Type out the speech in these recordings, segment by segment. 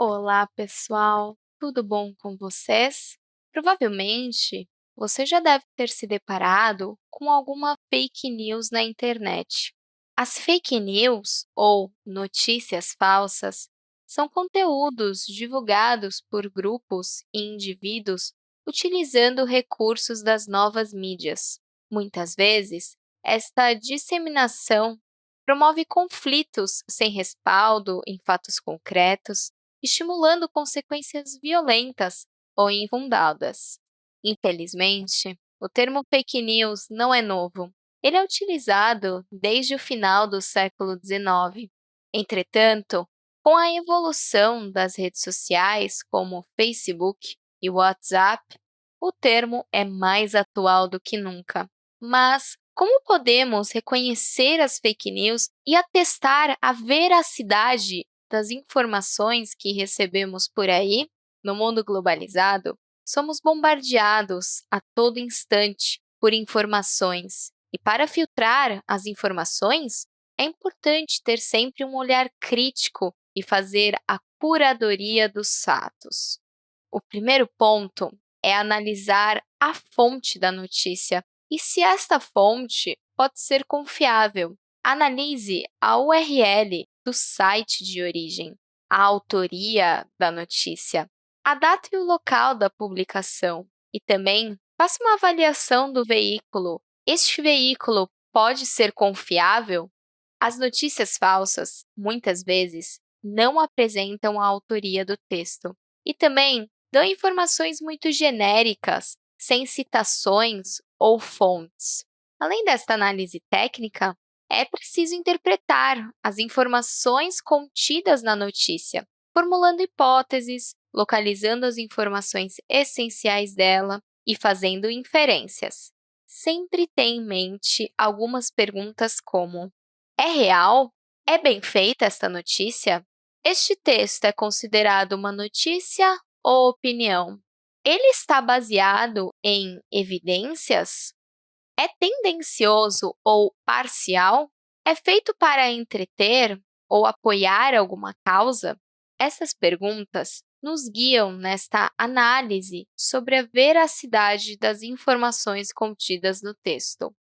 Olá, pessoal! Tudo bom com vocês? Provavelmente, você já deve ter se deparado com alguma fake news na internet. As fake news, ou notícias falsas, são conteúdos divulgados por grupos e indivíduos utilizando recursos das novas mídias. Muitas vezes, esta disseminação promove conflitos sem respaldo em fatos concretos estimulando consequências violentas ou infundadas. Infelizmente, o termo fake news não é novo. Ele é utilizado desde o final do século XIX. Entretanto, com a evolução das redes sociais, como Facebook e WhatsApp, o termo é mais atual do que nunca. Mas como podemos reconhecer as fake news e atestar a veracidade das informações que recebemos por aí, no mundo globalizado, somos bombardeados a todo instante por informações. E para filtrar as informações, é importante ter sempre um olhar crítico e fazer a curadoria dos fatos. O primeiro ponto é analisar a fonte da notícia e se esta fonte pode ser confiável. Analise a URL do site de origem, a autoria da notícia, a data e o local da publicação e também faça uma avaliação do veículo. Este veículo pode ser confiável? As notícias falsas, muitas vezes, não apresentam a autoria do texto e também dão informações muito genéricas, sem citações ou fontes. Além desta análise técnica, é preciso interpretar as informações contidas na notícia, formulando hipóteses, localizando as informações essenciais dela e fazendo inferências. Sempre tenha em mente algumas perguntas como É real? É bem feita esta notícia? Este texto é considerado uma notícia ou opinião? Ele está baseado em evidências é tendencioso ou parcial? É feito para entreter ou apoiar alguma causa? Essas perguntas nos guiam nesta análise sobre a veracidade das informações contidas no texto.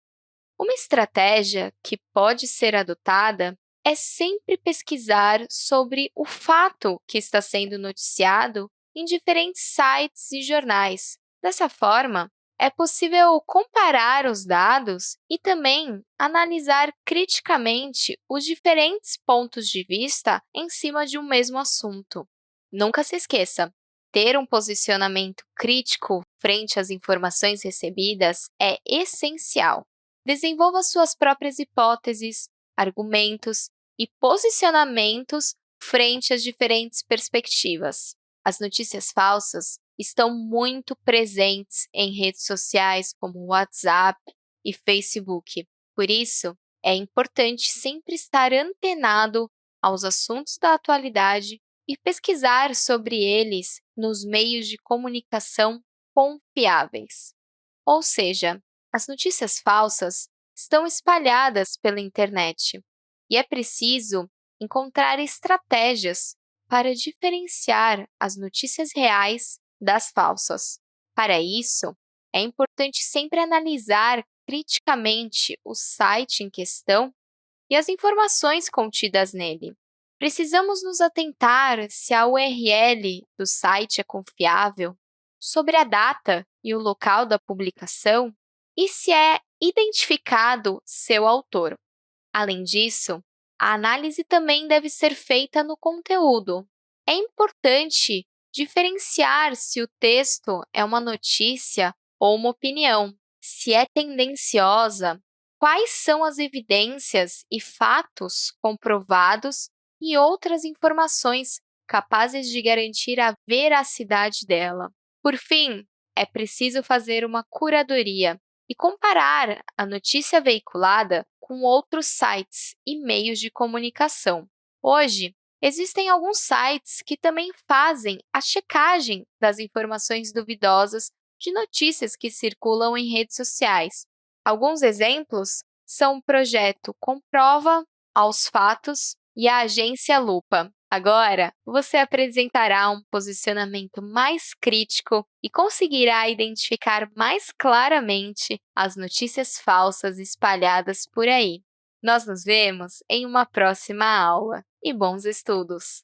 Uma estratégia que pode ser adotada é sempre pesquisar sobre o fato que está sendo noticiado em diferentes sites e jornais. Dessa forma, é possível comparar os dados e também analisar criticamente os diferentes pontos de vista em cima de um mesmo assunto. Nunca se esqueça, ter um posicionamento crítico frente às informações recebidas é essencial. Desenvolva suas próprias hipóteses, argumentos e posicionamentos frente às diferentes perspectivas. As notícias falsas estão muito presentes em redes sociais como WhatsApp e Facebook. Por isso, é importante sempre estar antenado aos assuntos da atualidade e pesquisar sobre eles nos meios de comunicação confiáveis. Ou seja, as notícias falsas estão espalhadas pela internet e é preciso encontrar estratégias para diferenciar as notícias reais das falsas. Para isso, é importante sempre analisar criticamente o site em questão e as informações contidas nele. Precisamos nos atentar se a URL do site é confiável, sobre a data e o local da publicação e se é identificado seu autor. Além disso, a análise também deve ser feita no conteúdo. É importante diferenciar se o texto é uma notícia ou uma opinião, se é tendenciosa, quais são as evidências e fatos comprovados e outras informações capazes de garantir a veracidade dela. Por fim, é preciso fazer uma curadoria e comparar a notícia veiculada com outros sites e meios de comunicação. Hoje, Existem alguns sites que também fazem a checagem das informações duvidosas de notícias que circulam em redes sociais. Alguns exemplos são o projeto Comprova, Aos Fatos e a Agência Lupa. Agora, você apresentará um posicionamento mais crítico e conseguirá identificar mais claramente as notícias falsas espalhadas por aí. Nós nos vemos em uma próxima aula e bons estudos!